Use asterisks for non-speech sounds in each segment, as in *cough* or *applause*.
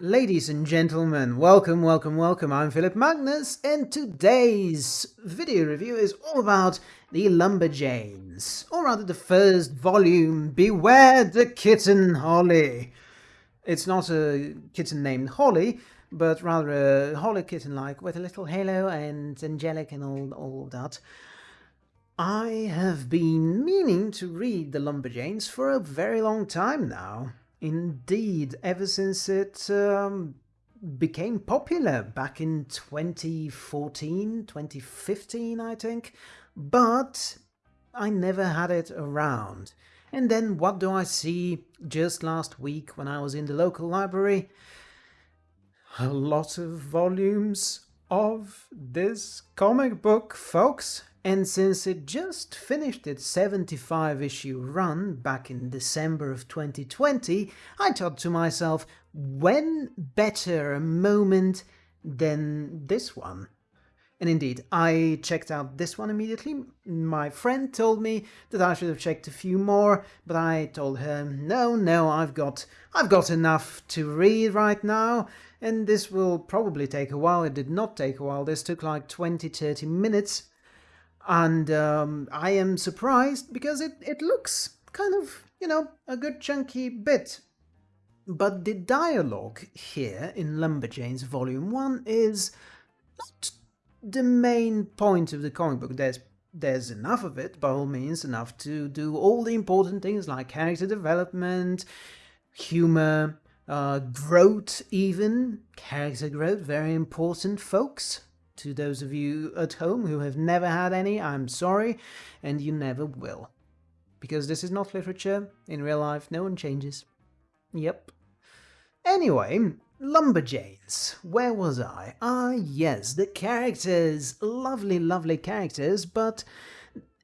Ladies and gentlemen, welcome, welcome, welcome. I'm Philip Magnus, and today's video review is all about the Lumberjanes, or rather the first volume, Beware the Kitten Holy. It's not a kitten named Holly, but rather a holy kitten-like with a little halo and angelic and all, all that. I have been meaning to read the Lumberjanes for a very long time now. Indeed, ever since it um, became popular back in 2014, 2015, I think. But I never had it around. And then what do I see just last week when I was in the local library? A lot of volumes of this comic book, folks. And since it just finished its 75 issue run back in December of 2020, I thought to myself, when better a moment than this one? And indeed, I checked out this one immediately. My friend told me that I should have checked a few more, but I told her, no, no, I've got, I've got enough to read right now, and this will probably take a while. It did not take a while. This took like 20-30 minutes and um, I am surprised because it, it looks kind of, you know, a good chunky bit. But the dialogue here in Lumberjanes Volume 1 is not the main point of the comic book. There's there's enough of it, by all means, enough to do all the important things like character development, humor, uh, growth even, character growth, very important, folks. To those of you at home who have never had any, I'm sorry, and you never will. Because this is not literature, in real life no one changes. Yep. Anyway, Lumberjanes. Where was I? Ah, yes, the characters. Lovely, lovely characters, but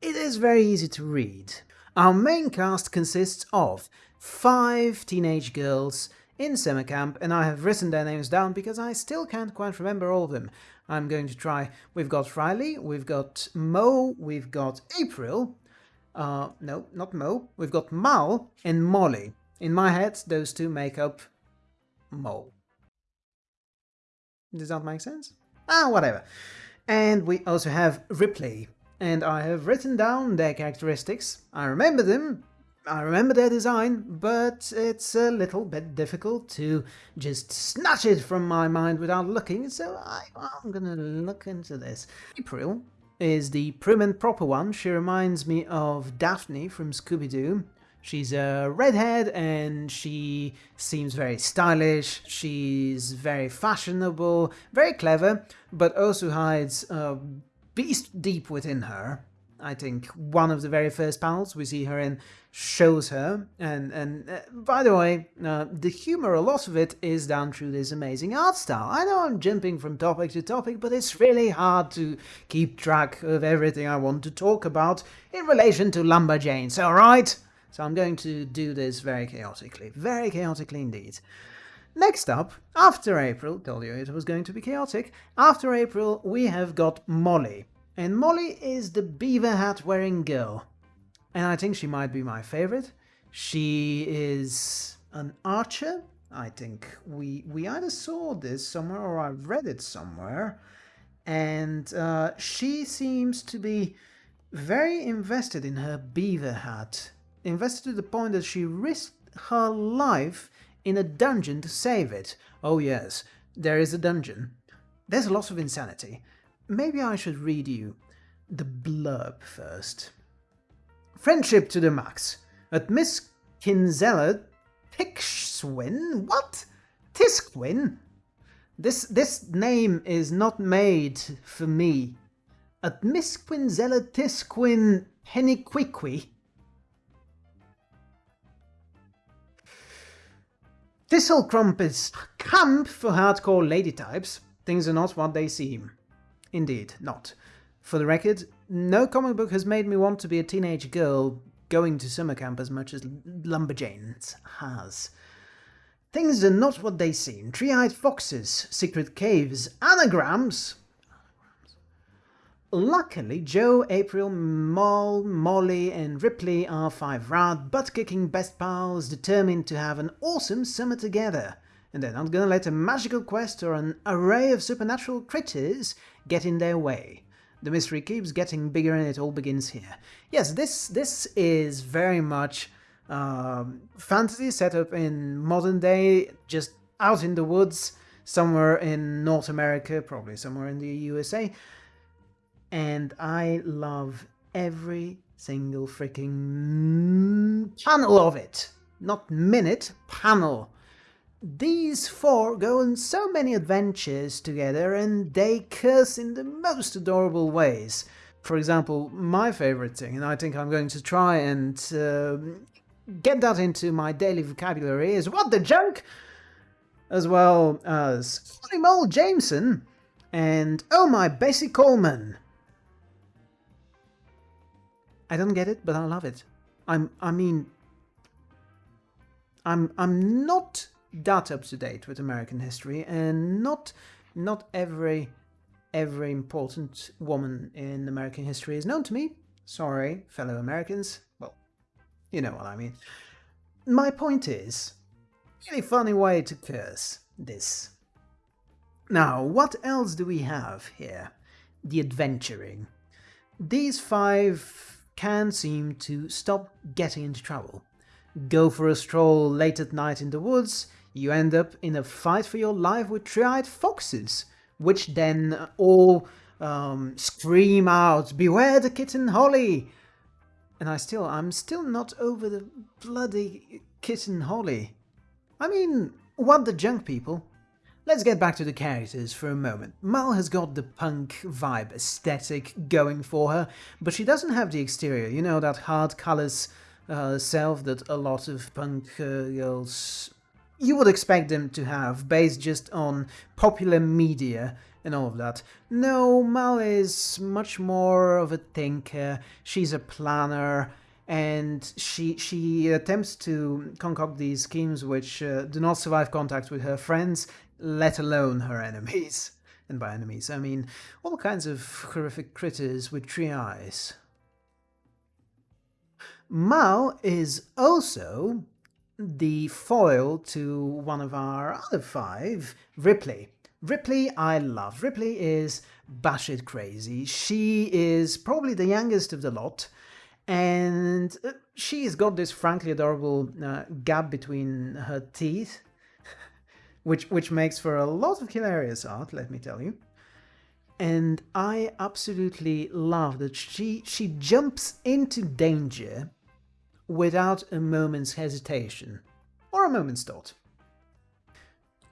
it is very easy to read. Our main cast consists of five teenage girls in summer camp, and I have written their names down because I still can't quite remember all of them. I'm going to try. We've got Riley, we've got Mo, we've got April. Uh, no, not Mo. We've got Mal and Molly. In my head, those two make up Mo. Does that make sense? Ah, whatever. And we also have Ripley. And I have written down their characteristics. I remember them, I remember their design, but it's a little bit difficult to just snatch it from my mind without looking, so I, am gonna look into this. April is the prim and proper one. She reminds me of Daphne from Scooby-Doo. She's a redhead and she seems very stylish, she's very fashionable, very clever, but also hides a beast deep within her. I think one of the very first panels we see her in shows her. And, and uh, by the way, uh, the humor, a lot of it is down through this amazing art style. I know I'm jumping from topic to topic, but it's really hard to keep track of everything I want to talk about in relation to Lumberjanes, alright? So I'm going to do this very chaotically, very chaotically indeed. Next up, after April, told you it was going to be chaotic, after April we have got Molly. And Molly is the beaver hat wearing girl. And I think she might be my favorite. She is an archer. I think we, we either saw this somewhere or I read it somewhere. And uh, she seems to be very invested in her beaver hat. Invested to the point that she risked her life in a dungeon to save it. Oh yes, there is a dungeon. There's a lot of insanity. Maybe I should read you the blurb first. Friendship to the max. At Miss Kinsella Tixwin? What? Tisquin? This this name is not made for me. At Miss Quinzella Tisquin Henniquiqui. Thistlecrump is camp for hardcore lady types. Things are not what they seem. Indeed, not. For the record, no comic book has made me want to be a teenage girl going to summer camp as much as Lumberjanes has. Things are not what they seem. Tree-eyed foxes, secret caves, anagrams. Luckily, Jo, April, Moll, Molly and Ripley are five rad, butt-kicking best pals determined to have an awesome summer together. And they're not gonna let a magical quest or an array of supernatural critters get in their way. The mystery keeps getting bigger and it all begins here. Yes, this this is very much um, fantasy set up in modern day, just out in the woods, somewhere in North America, probably somewhere in the USA. And I love every single freaking panel of it. Not minute, panel. These four go on so many adventures together and they curse in the most adorable ways. For example, my favorite thing, and I think I'm going to try and uh, get that into my daily vocabulary, is what the junk! As well as Holy Mole Jemison and Oh My Bessie Coleman. I don't get it, but I love it. I'm, I mean, I'm, I'm not that up to date with American history, and not, not every, every important woman in American history is known to me. Sorry, fellow Americans. Well, you know what I mean. My point is, really funny way to curse this. Now, what else do we have here? The adventuring. These five can seem to stop getting into trouble. Go for a stroll late at night in the woods, you end up in a fight for your life with three-eyed foxes, which then all um, scream out, beware the kitten Holy! And I still, I'm still not over the bloody kitten Holy. I mean, what the junk people? Let's get back to the characters for a moment. Mal has got the punk vibe aesthetic going for her, but she doesn't have the exterior, you know, that hard colours uh, self that a lot of punk uh, girls you would expect them to have, based just on popular media and all of that. No, Mal is much more of a thinker, she's a planner, and she she attempts to concoct these schemes which uh, do not survive contact with her friends let alone her enemies. *laughs* And by enemies, I mean all kinds of horrific critters with three eyes. Mal is also the foil to one of our other five, Ripley. Ripley I love. Ripley is batshit crazy. She is probably the youngest of the lot, and uh, she's got this frankly adorable uh, gap between her teeth *laughs* which which makes for a lot of hilarious art, let me tell you. And I absolutely love that she she jumps into danger without a moment's hesitation or a moment's thought.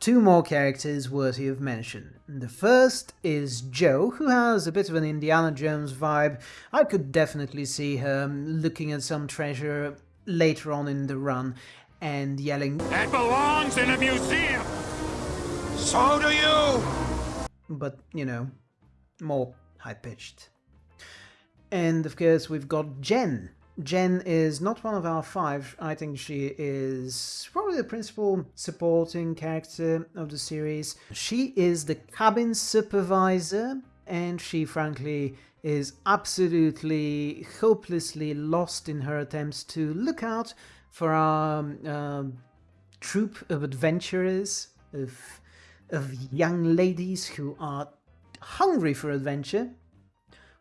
Two more characters worthy of mention. The first is Jo, who has a bit of an Indiana Jones vibe. I could definitely see her looking at some treasure later on in the run and yelling, That belongs in a museum! So do you! But, you know, more high-pitched. And of course we've got Jen. Jen is not one of our five. I think she is probably the principal supporting character of the series. She is the cabin supervisor and she frankly is absolutely hopelessly lost in her attempts to look out for our um, troop of adventurers, of, of young ladies who are hungry for adventure.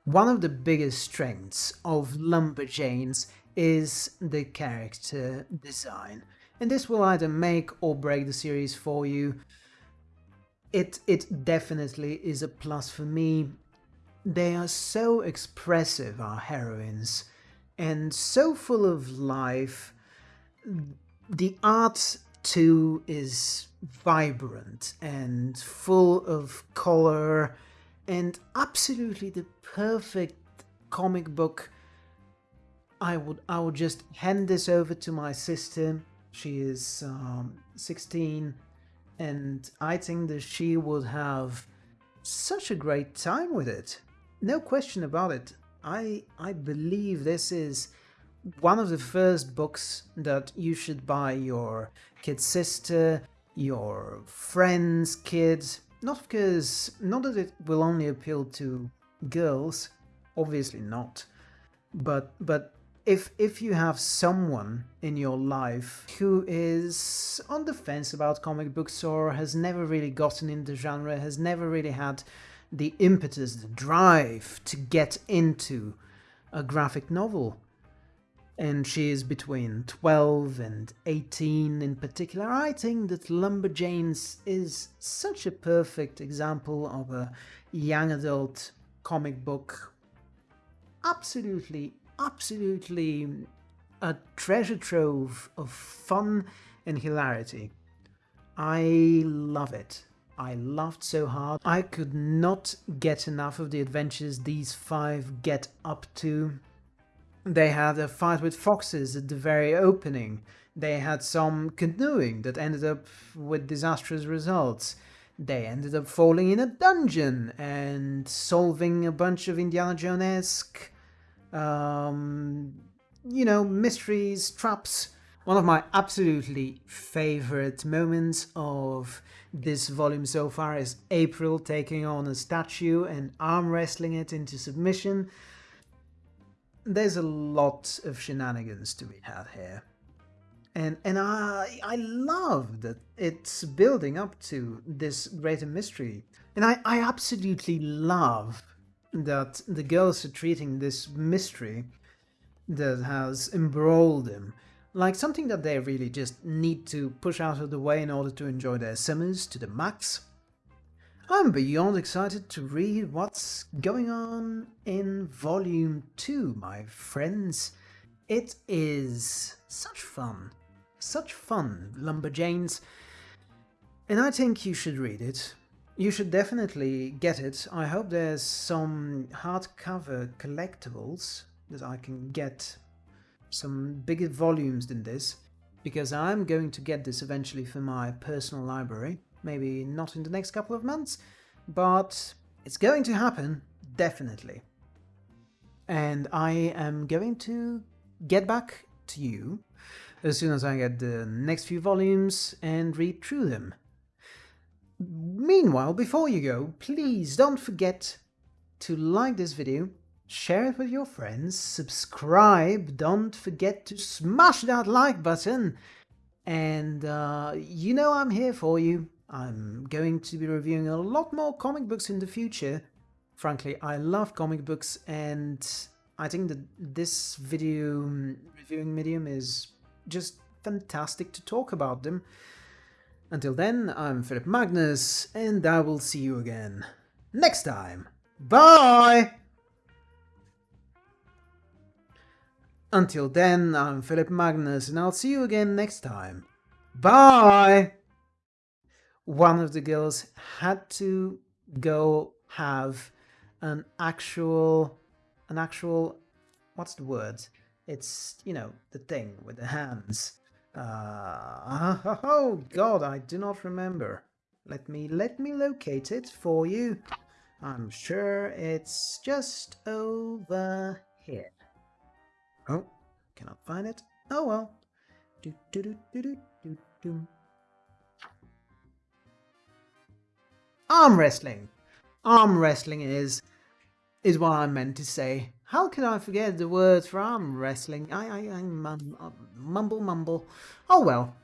One of the biggest strengths of Lumberjanes is the character design, and this will either make or break the series for you. It, it definitely is a plus for me. They are so expressive, our heroines, and so full of life the art too is vibrant and full of color and absolutely the perfect comic book. I would I would just hand this over to my sister. She is um, 16 and I think that she would have such a great time with it. No question about it. I I believe this is one of the first books that you should buy your kid's sister, your friend's kids, not because, not that it will only appeal to girls, obviously not, but, but if if you have someone in your life who is on the fence about comic books or has never really gotten into genre, has never really had the impetus, the drive to get into a graphic novel, and she is between 12 and 18 in particular, I think that Lumberjanes is such a perfect example of a young adult comic book. Absolutely absolutely a treasure trove of fun and hilarity. I love it. I laughed so hard. I could not get enough of the adventures these five get up to. They had a fight with foxes at the very opening. They had some canoeing that ended up with disastrous results. They ended up falling in a dungeon and solving a bunch of Indiana Jones-esque um, you know, mysteries, traps. One of my absolutely favorite moments of this volume so far is April taking on a statue and arm wrestling it into submission. There's a lot of shenanigans to be had here. And, and I, I love that it's building up to this greater mystery. And I, I absolutely love that the girls are treating this mystery that has embroiled them like something that they really just need to push out of the way in order to enjoy their summers to the max. I'm beyond excited to read what's going on in volume 2, my friends. It is such fun. Such fun, Lumberjanes. And I think you should read it. You should definitely get it. I hope there's some hardcover collectibles that I can get some bigger volumes than this because I'm going to get this eventually for my personal library. Maybe not in the next couple of months, but it's going to happen, definitely. And I am going to get back to you as soon as I get the next few volumes and read through them. Meanwhile, before you go, please don't forget to like this video, share it with your friends, subscribe, don't forget to smash that like button, and uh, you know I'm here for you. I'm going to be reviewing a lot more comic books in the future. Frankly, I love comic books and I think that this video mm, reviewing medium is just fantastic to talk about them. Until then, I'm Philip Magnus, and I will see you again next time. Bye! Until then, I'm Philip Magnus, and I'll see you again next time. Bye! One of the girls had to go have an actual, an actual, what's the word? It's, you know, the thing with the hands. Uh, *laughs* oh god, I do not remember. Let me, let me locate it for you. I'm sure it's just over here. Oh, cannot find it. Oh well. Do, do, do, do, do, do, do. Arm wrestling. Arm wrestling is, is what I meant to say. How could I forget the words for arm wrestling? I, I, I uh, mumble, mumble. Oh well.